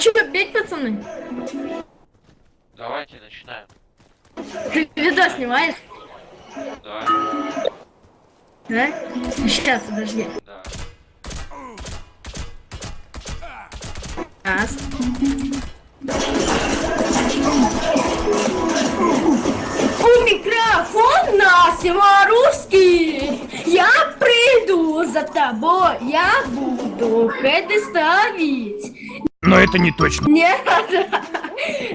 Че, бить, пацаны? Давайте начинаем. Ты видос снимаешь? Да, Да? Сейчас, подожди. да. Раз. У микрофона Симарусский. Я приду за тобой, я буду хэты ставить. Но это не точно. Не надо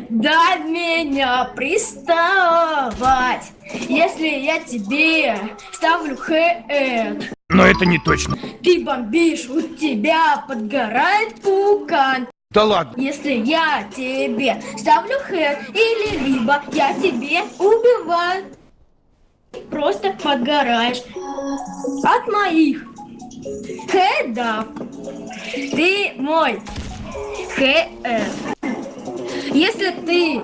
до меня приставать, если я тебе ставлю хэт. Но это не точно. Ты бомбишь, у тебя подгорает пукан. Да ладно. Если я тебе ставлю хэт, или либо я тебе убиваю, просто подгораешь от моих хедов. Ты мой хэт. Если ты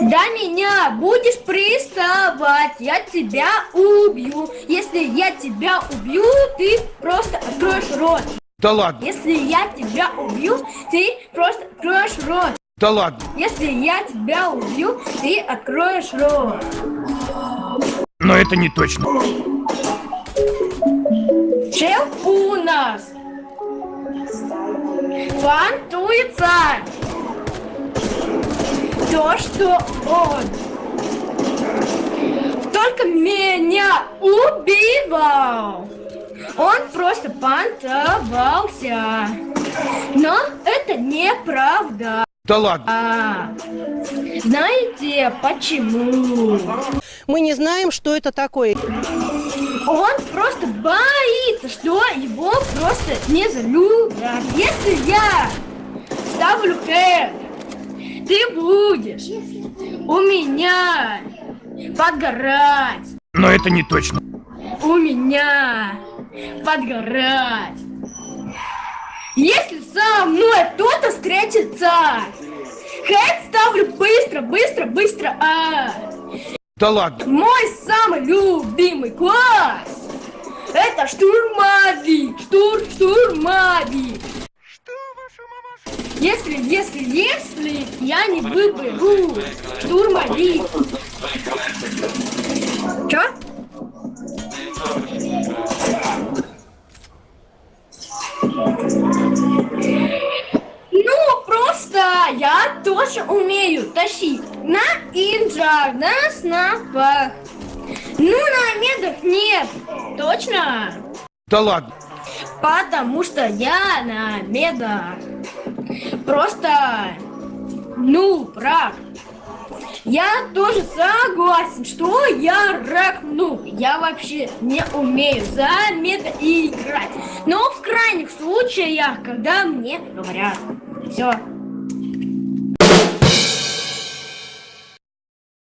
до меня будешь приставать, я тебя убью. Если я тебя убью, ты просто откроешь рот. Да ладно. Если я тебя убью, ты просто откроешь рот. Да ладно. Если я тебя убью, ты откроешь рот. Но это не точно. Чел у нас фантуется то, что он только меня убивал. Он просто понтовался. Но это неправда. Да ладно. А, знаете почему? Мы не знаем, что это такое. Он просто боится, что его просто не залюбят. Если я ставлю хэт, ты будешь у меня подгорать. Но это не точно. У меня подгорать. Если со мной кто-то встретится, хэт ставлю быстро, быстро, быстро. А Да ладно. мой самый любимый класс это штурмовик, штур, штурмовик. Если, если, если я не выберу штурмовик. Чё? Я тоже умею тащить на инжах, на снапах. Ну, на медах нет. Точно? Да ладно. Потому что я на медах. Просто, ну, прав. Я тоже согласен, что я рак, ну, я вообще не умею за мета играть. Но в крайних случаях, когда мне говорят. Все.